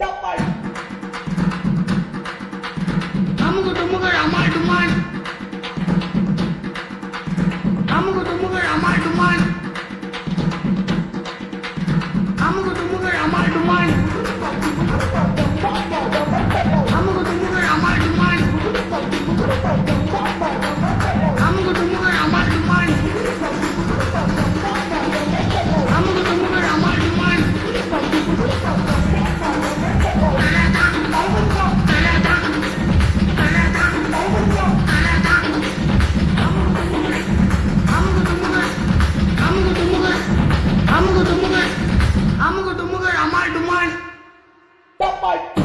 Então, Até mais! mind to mind. Pop my.